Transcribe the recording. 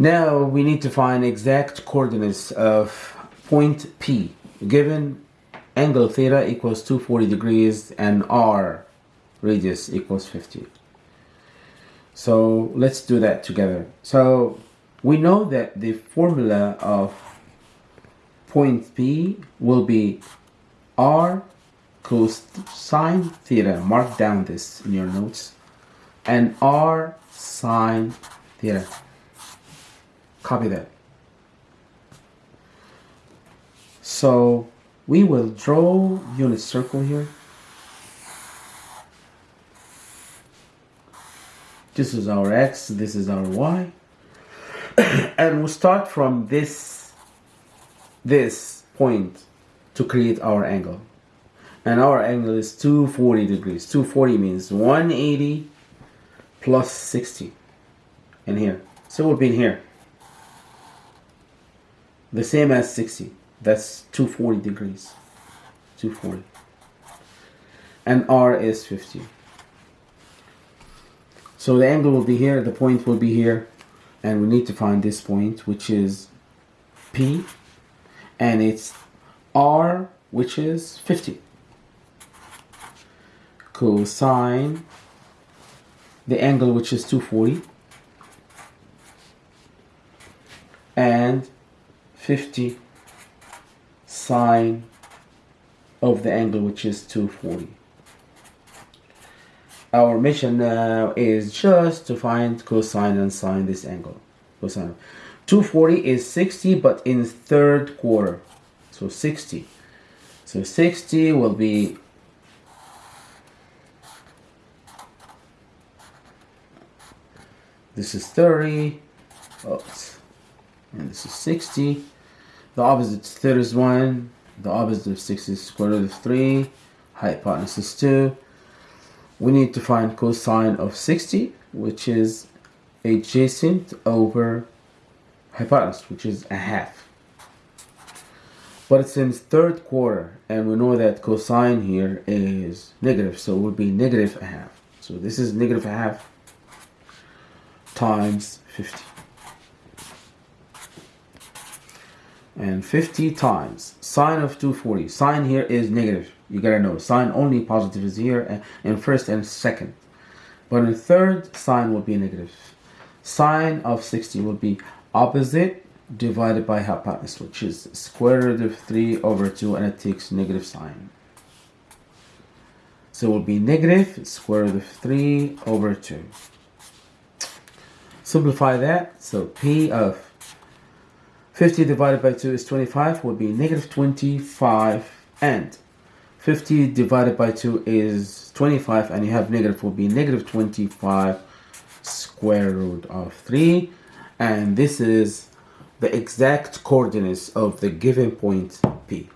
Now we need to find exact coordinates of point P given angle theta equals 240 degrees and r radius equals 50. So let's do that together. So we know that the formula of point P will be r cosine theta. Mark down this in your notes. And r sine theta. Copy that. So we will draw unit circle here. This is our x, this is our y. and we'll start from this, this point to create our angle. And our angle is 240 degrees. 240 means 180 plus 60 in here. So we'll be in here. The same as 60. That's 240 degrees. 240. And R is 50. So the angle will be here, the point will be here, and we need to find this point, which is P, and it's R, which is 50. Cosine the angle, which is 240, and 50 sine of the angle, which is 240 our mission now is just to find cosine and sine this angle. Cosine. 240 is 60 but in third quarter. So 60. So 60 will be this is 30 oops, and this is 60 the opposite 30 is 1 the opposite of 60 is square root of 3 hypotenuse is 2 we need to find cosine of 60 which is adjacent over hypotenuse which is a half. But it's in third quarter and we know that cosine here is negative so it would be negative a half. So this is negative a half times 50 and 50 times. Sine of 240 sine here is negative. You gotta know. Sine only positive is here uh, in first and second. But in third sine will be negative. Sine of 60 will be opposite divided by hypotenuse which is square root of 3 over 2 and it takes negative sign. So it will be negative square root of 3 over 2 simplify that. So p of 50 divided by 2 is 25 will be negative 25 and 50 divided by 2 is 25 and you have negative will be negative 25 square root of 3 and this is the exact coordinates of the given point P.